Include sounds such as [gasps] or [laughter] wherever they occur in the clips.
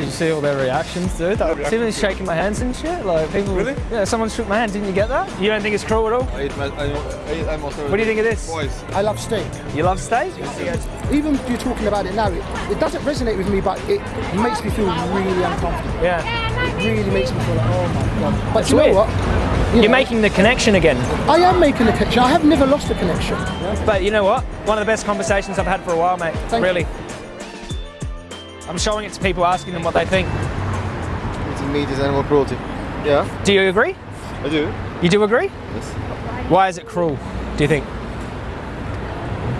Did you see all their reactions, dude? See them shaking my hands and shit? Like people. Really? Yeah, someone shook my hand. Didn't you get that? You don't think it's cruel at all? I eat, my, I, I eat animals. What do you think of this? Boys. I love steak. You love steak? Even if you're talking about it now, it, it doesn't resonate with me, but it makes me feel really uncomfortable. Yeah. It really makes me feel like, oh my god. But you know what? You You're know, making the connection again. I am making the connection. I have never lost a connection. But you know what? One of the best conversations I've had for a while, mate. Thank really. I'm showing it to people, asking them what they think. Eating meat is animal cruelty. Yeah, Do you agree? I do. You do agree? Yes. Why is it cruel? Do you think?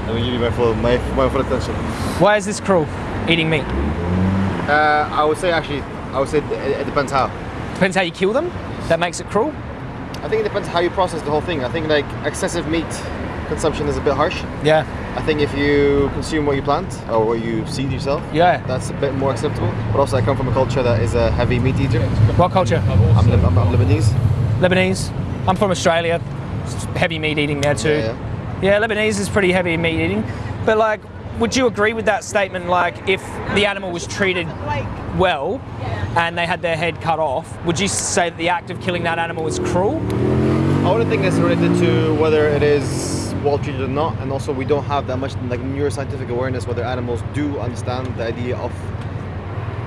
Let me give you my full, my, my full attention. Why is this cruel? Eating meat. Uh, I would say actually, I would say it, it depends how. Depends how you kill them. That makes it cruel. I think it depends how you process the whole thing. I think like excessive meat consumption is a bit harsh. Yeah. I think if you consume what you plant or what you seed yourself, Yeah. that's a bit more acceptable. But also, I come from a culture that is a heavy meat eater. What culture? I'm, Lib- I'm, I'm Lebanese. Lebanese. I'm from Australia. It's heavy meat eating there too. Yeah, Yeah, Lebanese is pretty heavy meat eating. But like, would you agree with that statement? Like, if the animal was treated well and they had their head cut off, would you say that the act of killing that animal is cruel? I wouldn't think that's related to whether it is well treated or not, and also we don't have that much like neuroscientific awareness whether animals do understand the idea of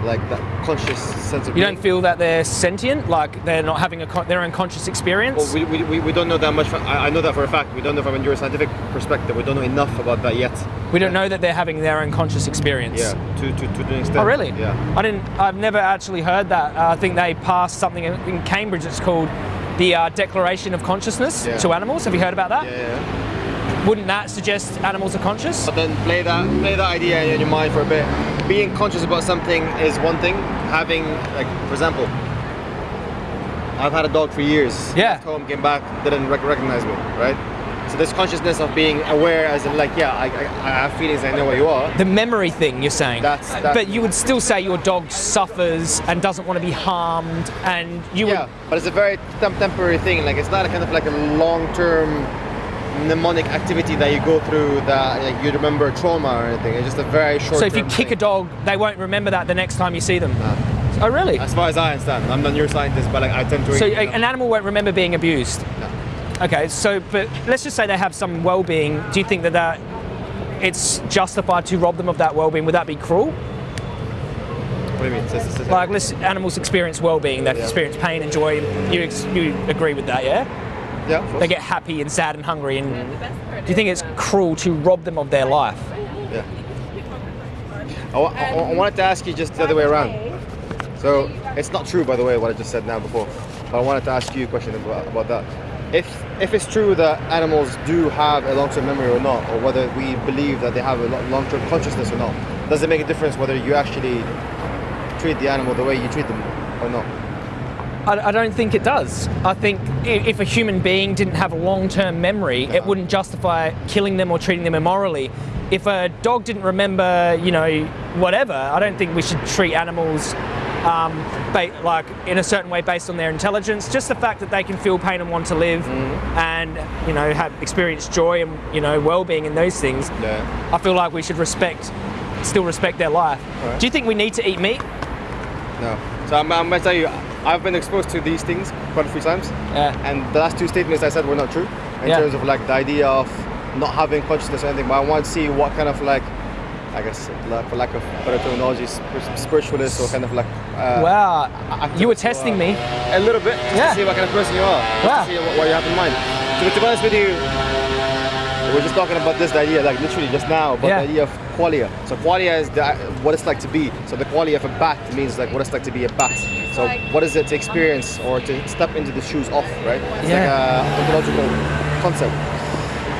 like that conscious sense of You being. don't feel that they're sentient, like they're not having a con- their own conscious experience? Well, we, we, we, we don't know that much. From, I, I know that for a fact. We don't know from a neuroscientific perspective. We don't know enough about that yet. we don't know that they're having their own conscious experience. Yeah, to, to, to an extent. Oh, really? Yeah. I didn't. I've never actually heard that. Uh, I think they passed something in in Cambridge. It's called the uh, Declaration of Consciousness Yeah. to Animals. Have you heard about that? Yeah, yeah. Wouldn't that suggest animals are conscious? But then play that play that idea in your mind for a bit. Being conscious about something is one thing. Having like, for example, I've had a dog for years. Yeah. Left home, came back, didn't rec- recognize me, right? So this consciousness of being aware, as in like, yeah, I, I, I have feelings. I know where you are. The memory thing you're saying. That's- that- but you would still say your dog suffers and doesn't want to be harmed, and you Yeah, would. but it's a very tem- temporary thing. Like it's not a kind of like a long-term mnemonic activity that you go through that like, you remember trauma or anything. It's just a very short. So if you kick a dog, they won't remember that the next time you see them. Oh, really? as far as I understand, I'm not a neuroscientist, but like I tend to. So a- an animal won't remember being abused. no. Okay, so but let's just say they have some well-being. Do you think that that it's justified to rob them of that well-being? Would that be cruel? What do you mean? Like, let's animals experience well-being. They Yeah. experience pain and joy. You ex- you agree with that, yeah? Yeah. They get happy and sad and hungry. And mm-hmm. do you think it's cruel to rob them of their life? Yeah. I, I, I wanted to ask you just the other way around. So it's not true, by the way, what I just said now before. But I wanted to ask you a question about, about that. If if it's true that animals do have a long-term memory or not, or whether we believe that they have a long-term consciousness or not, does it make a difference whether you actually treat the animal the way you treat them or not? I, I don't think it does. I think if a human being didn't have a long-term memory, it wouldn't justify killing them or treating them immorally. If a dog didn't remember, you know, whatever, I don't think we should treat animals um, ba- like in a certain way based on their intelligence. Just the fact that they can feel pain and want to live, and you know, have experience joy and you know, well-being and those things. Yeah. I feel like we should respect, still respect their life. Alright. Do you think we need to eat meat? No. So I'm, I'm gonna tell you, I've been exposed to these things quite a few times. Yeah. And the last two statements I said were not true in Yeah. terms of like the idea of not having consciousness or anything. But I want to see what kind of like, I guess, like, for lack of better terminology, spiritualist or kind of like. Uh, wow, activist you were testing are. me. A little bit, Yeah. to see what kind of person you are. Wow. To see what, what you have in mind. To, to be honest with you, we're just talking about this idea, like literally just now, about Yeah. the idea of qualia. So qualia is the, what it's like to be. So the qualia of a bat means like what it's like to be a bat. So what is it to experience or to step into the shoes of, right? It's Yeah. like a ontological concept.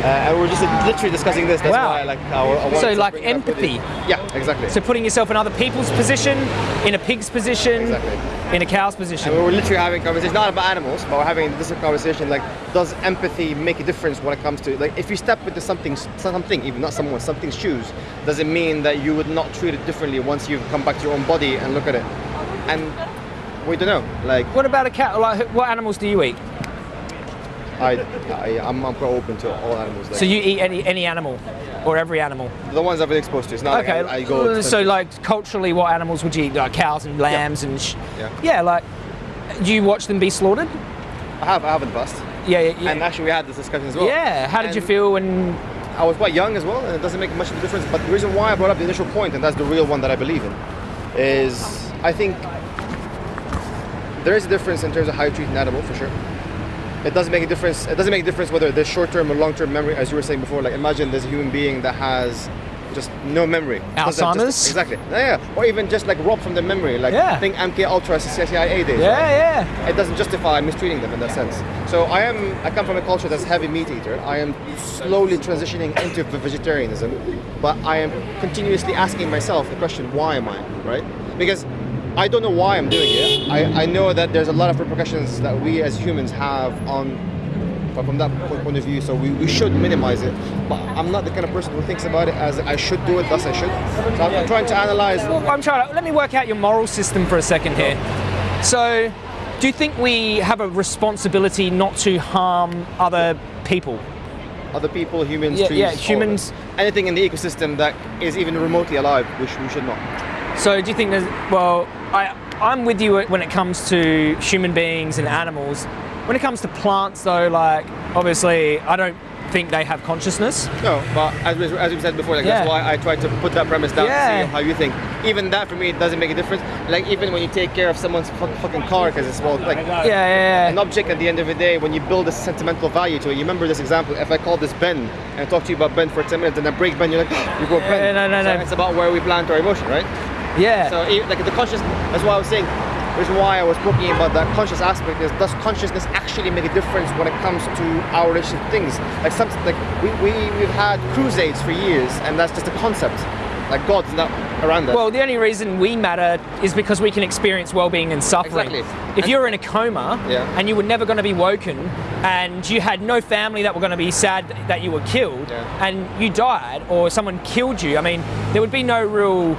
Uh, and we're just literally discussing this. That's Wow. why like I, So, like bring it up with you. empathy. Yeah, exactly. So putting yourself in other people's position, in a pig's position, Exactly. in a cow's And position. we were literally having conversation, not about animals, but we're having this conversation like, does empathy make a difference when it comes to, like, if you step into something, something, even not someone, something's shoes, does it mean that you would not treat it differently once you've come back to your own body and look at it? And we don't know. Like, What about a cat? Like, what animals do you eat? I, I I'm, I'm quite open to all animals. Like, So you eat any any animal, or every animal? the ones I've been exposed to. It's not Okay. like I, I go. so like culturally, what animals would you eat? Like cows and lambs and sh- Yeah. yeah. Like, do you watch them be slaughtered? I have I have in the past. Yeah. yeah, yeah. And actually, we had this discussion as well. yeah. How did you feel when? I was quite young as well, and it doesn't make much of a difference. But the reason why I brought up the initial point, and that's the real one that I believe in, is I think there is a difference in terms of how you treat an animal for sure. It doesn't make a difference. It doesn't make a difference whether there's short-term or long-term memory, as you were saying before. Like imagine there's a human being that has just no memory. Alzheimer's? just- exactly. Yeah, yeah. Or even just like robbed from their memory. Like Yeah. think MK Ultra CIA days. Yeah, right? yeah. it doesn't justify mistreating them in that sense. So I am I come from a culture that's heavy meat eater. I am slowly transitioning into vegetarianism, but I am continuously asking myself the question, why am I? Right? Because I don't know why I'm doing it. I, I know that there's a lot of repercussions that we as humans have on from that point of view, so we, we should minimize it. But I'm not the kind of person who thinks about it as I should do it, thus I should. So I'm, I'm trying to analyze Well, I'm trying to let me work out your moral system for a second here. So, do you think we have a responsibility not to harm other people? other people, humans, Yeah, trees, yeah, humans- anything in the ecosystem that is even remotely alive, which we should not. So, do you think there's well, I I'm with you when it comes to human beings and animals. When it comes to plants, though, like obviously, I don't think they have consciousness. No, but as we, as we said before, like that's why I tried to put that premise down Yeah. to see how you think. Even that for me it doesn't make a difference. Like even when you take care of someone's fucking car because it's well like Yeah, yeah, an object at the end of the day when you build a sentimental value to it. You remember this example? If I call this Ben and talk to you about Ben for 10 minutes and I break Ben, you're like, [gasps] you go Ben. no, no, So no. It's about where we plant our emotion, right? Yeah. So like the conscious, that's why I was saying, the reason why I was talking about that conscious aspect is does consciousness actually make a difference when it comes to our relationship to things? Like some, like we, we, we've had crusades for years and that's just a concept. Like God's not around us. Well, the only reason we matter is because we can experience well-being and suffering. Exactly. If And- you're in a coma Yeah. and you were never going to be woken, and you had no family that were going to be sad that you were killed, Yeah. and you died, or someone killed you, I mean, there would be no real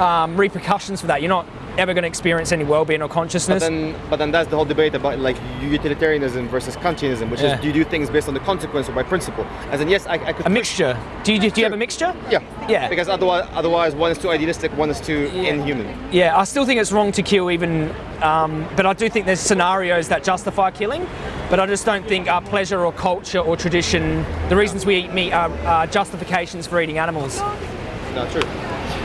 um, repercussions for that. You're not ever going to experience any well-being or but consciousness. then, but then that's the whole debate about like utilitarianism versus Kantianism, which Yeah. is do you do things based on the consequence or by principle? As in, yes, I, I could. a mixture. Do you, do you have a mixture? Yeah. Yeah. Because otherwise, otherwise, one is too idealistic, one is too Yeah. inhuman. Yeah, I still think it's wrong to kill even, um, but I do think there's scenarios that justify killing. But I just don't think our pleasure or culture or tradition, the reasons we eat meat, are, are justifications for eating animals. No, true.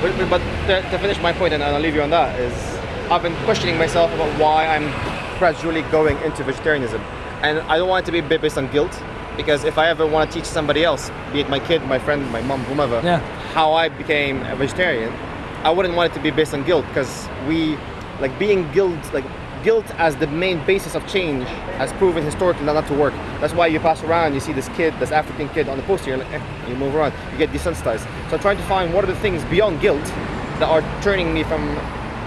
But, but- but to, to finish my point, and I'll leave you on that, is I've been questioning myself about why I'm gradually going into vegetarianism. And I don't want it to be based on guilt, because if I ever want to teach somebody else, be it my kid, my friend, my mom, whomever, Yeah. how I became a vegetarian, I wouldn't want it to be based on guilt, because we, like being guilt, like guilt as the main basis of change has proven historically not, to work. That's why you pass around, you see this kid, this African kid on the poster, you're like, eh, you move around, you get desensitized. So I'm trying to find what are the things beyond guilt that are turning me from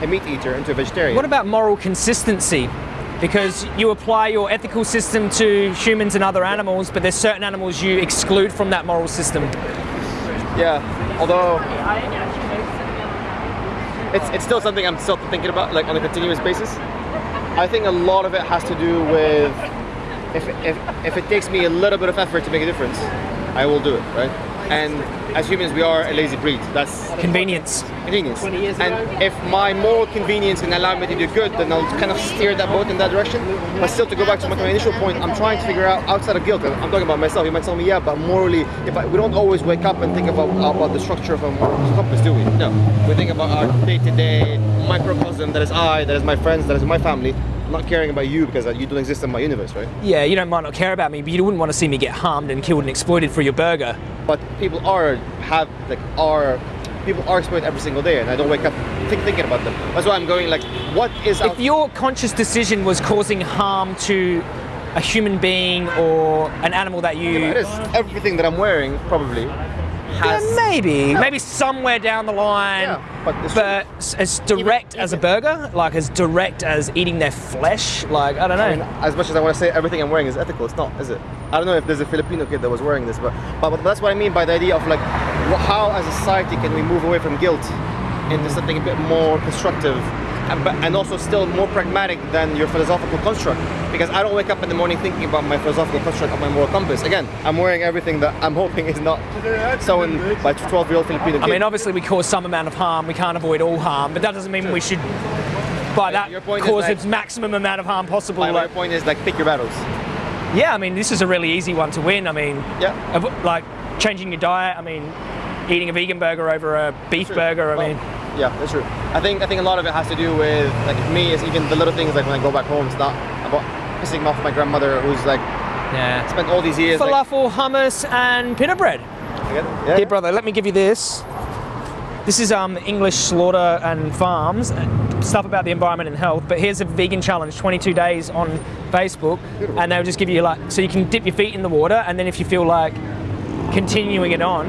a meat eater into a vegetarian. What about moral consistency? Because you apply your ethical system to humans and other animals, but there's certain animals you exclude from that moral system. yeah, although it's, it's still something I'm still thinking about, like on a continuous basis. I think a lot of it has to do with if, if, if it takes me a little bit of effort to make a difference, I will do it, right? And as humans, we are a lazy breed. That's Convenience. convenience. And if my moral convenience can allow me to do good, then I'll kind of steer that boat in that direction. But still, to go back to my, my initial point, I'm trying to figure out outside of guilt. I'm talking about myself. You might tell me, yeah, but morally, if I, we don't always wake up and think about about the structure of a moral compass, do we? No. We think about our day-to-day microcosm that is I, that is my friends, that is my family. I'm not caring about you because you don't exist in my universe, right? Yeah, you don't might not care about me, but you wouldn't want to see me get harmed and killed and exploited for your burger. But people are have like are people are exploited every single day, and I don't wake up think, thinking about them. That's why I'm going like, what is If your conscious decision was causing harm to a human being or an animal that you It is everything that I'm wearing probably has. Yeah, maybe, maybe somewhere down the line. Yeah, but but as direct Even- as a burger, like as direct as eating their flesh, like I don't know. I mean, as much as I want to say everything I'm wearing is ethical, it's not, is it? I don't know if there's a Filipino kid that was wearing this, but but, but that's what I mean by the idea of like, how as a society can we move away from guilt into something a bit more constructive and, also still more pragmatic than your philosophical construct. Because I don't wake up in the morning thinking about my philosophical construct of my moral compass. Again, I'm wearing everything that I'm hoping is not sewn by 12 year old Filipino I mean, obviously we cause some amount of harm. We can't avoid all harm, but that doesn't mean we should, by that, your point cause like- its maximum amount of harm possible. my, my point is like pick your battles. yeah, I mean, this is a really easy one to win. I mean, Yeah. like changing your diet. I mean, eating a vegan burger over a beef True. burger. I Well, mean, yeah, that's true. I think I think a lot of it has to do with like me, is even the little things like when I go back home. It's not about pissing off my grandmother who's like yeah. spent all these years. Like, Falafel, hummus, and pita bread. yeah, Here, brother, let me give you this. This is um, English Slaughter and Farms, uh, stuff about the environment and health. But here's a vegan challenge, 22 days on Facebook, and they'll just give you like, so you can dip your feet in the water, and then if you feel like continuing it on,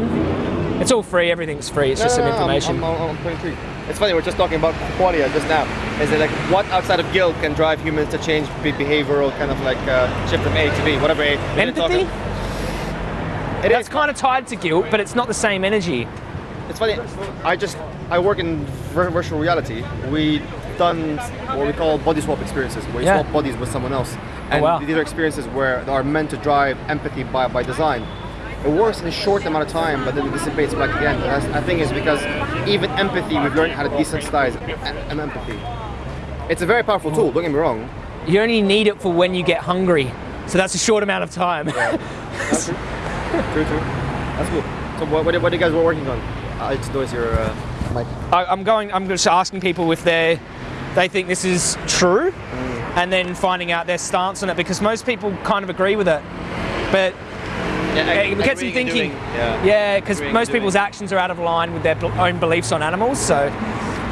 it's all free. Everything's free. It's No, just no, some no, information. I'm, I'm, I'm quite intrigued. It's funny, we're just talking about qualia just now. Is it like what outside of guilt can drive humans to change be- behavioral kind of like uh, shift from A to B, whatever A. Empathy. It That's is. kind of tied to guilt, but it's not the same energy. It's funny. I just I work in virtual reality. We done what we call body swap experiences, where you Yeah. swap bodies with someone else, and wow. these are experiences where are meant to drive empathy by, by design. It works in a short amount of time, but then it dissipates back again. And that's, I think is because even empathy, we've learned how to desensitize em- em- empathy. It's a very powerful tool. Don't get me wrong. You only need it for when you get hungry. So that's a short amount of time. That's true. true, true. That's cool. So what, what, what are you guys working on? I just noticed your uh, mic. I, I'm going. I'm just asking people if they they think this is true, and then finding out their stance on it because most people kind of agree with it, but Yeah, it gets them thinking. Yeah. Yeah, because Agreeing most and doing. people's actions are out of line with their own beliefs on animals. So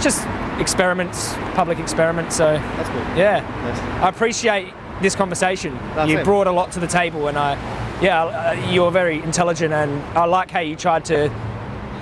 just experiments, public experiments. So That's cool. yeah, Nice. I appreciate this conversation. That's you it. brought a lot to the table, and I, yeah, uh, you're very intelligent, and I like how you tried to.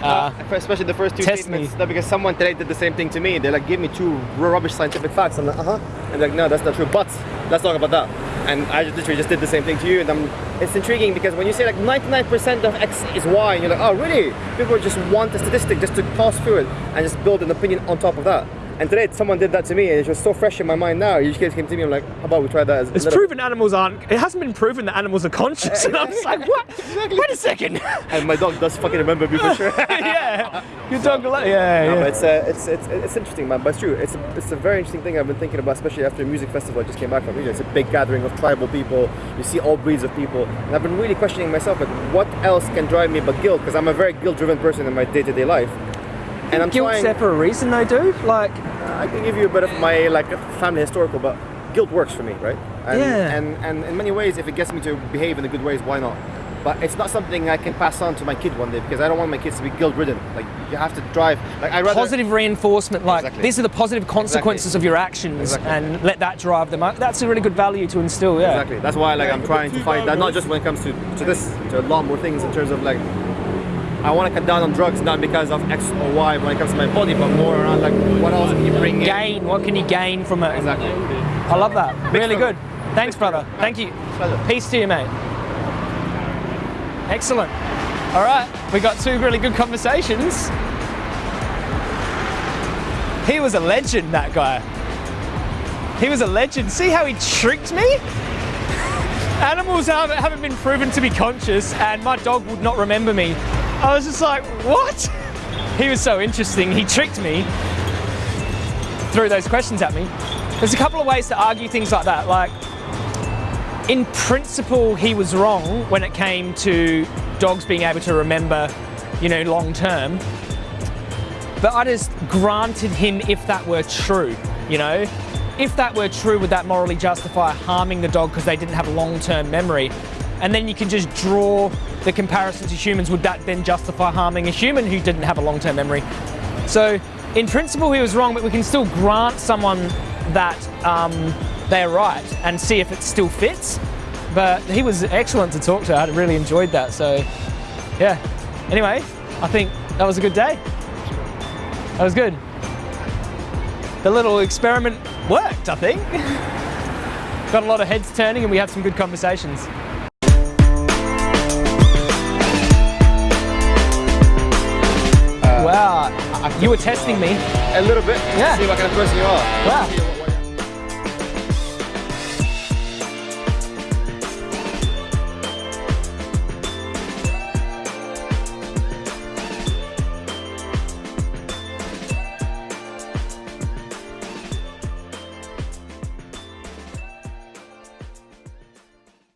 Uh, especially the first two statements. me. No, because someone today did the same thing to me. They like give me two rubbish scientific facts. I'm like, uh huh. And they're like, no, that's not true. But let's talk about that. And I literally just did the same thing to you. And I'm, it's intriguing because when you say like 99% of X is Y, and you're like, oh really? People just want a statistic just to pass through it and just build an opinion on top of that. And today someone did that to me, and it's just so fresh in my mind now. You just came to me, I'm like, how about we try that? As it's proven animals aren't. It hasn't been proven that animals are conscious, [laughs] and I'm just like, what? Wait a second. [laughs] And my dog does fucking remember me for [laughs] sure. yeah, your dog. will- Yeah, No, yeah. but it's, uh, it's it's it's interesting, man. But it's true. It's a, it's a very interesting thing I've been thinking about, especially after a music festival I just came back from. You know, it's a big gathering of tribal people. You see all breeds of people, and I've been really questioning myself, like, what else can drive me but guilt? Because I'm a very guilt-driven person in my day-to-day life, and I'm Guilt's trying. there for a reason, though, dude. Like, I can give you a bit of my like family historical, but guilt works for me, right? And, Yeah. And and in many ways, if it gets me to behave in the good ways, why not? But it's not something I can pass on to my kid one day because I don't want my kids to be guilt-ridden. Like you have to drive. Like I rather positive reinforcement. Like, Exactly. these are the positive consequences of your actions, Exactly. and let that drive them. up. That's a really good value to instill. Yeah. Exactly. That's why like I'm trying to find that not just when it comes to, to this, to a lot more things in terms of like I want to cut down on drugs not because of X or Y when it comes to my body, but more around like what else can you bring in. Gain. What can you gain from it? Exactly. I love that. Really good. Thanks, brother. Thank you. Pleasure. Peace to you, mate. Excellent. All right, we got two really good conversations. He was a legend, that guy. He was a legend. See how he tricked me? [laughs] Animals haven't been proven to be conscious, and my dog would not remember me. I was just like, what? He was so interesting. He tricked me, threw those questions at me. There's a couple of ways to argue things like that. Like, in principle, he was wrong when it came to dogs being able to remember, you know, long term. But I just granted him if that were true, you know? If that were true, would that morally justify harming the dog because they didn't have long term memory? And then you can just draw the comparison to humans. Would that then justify harming a human who didn't have a long term memory? So, in principle, he was wrong, but we can still grant someone that um, they're right and see if it still fits. But he was excellent to talk to. I really enjoyed that. So, yeah. Anyway, I think that was a good day. That was good. The little experiment worked, I think. [laughs] Got a lot of heads turning and we had some good conversations. You were testing me. a little bit. Yeah. See what kind of person you are. Wow.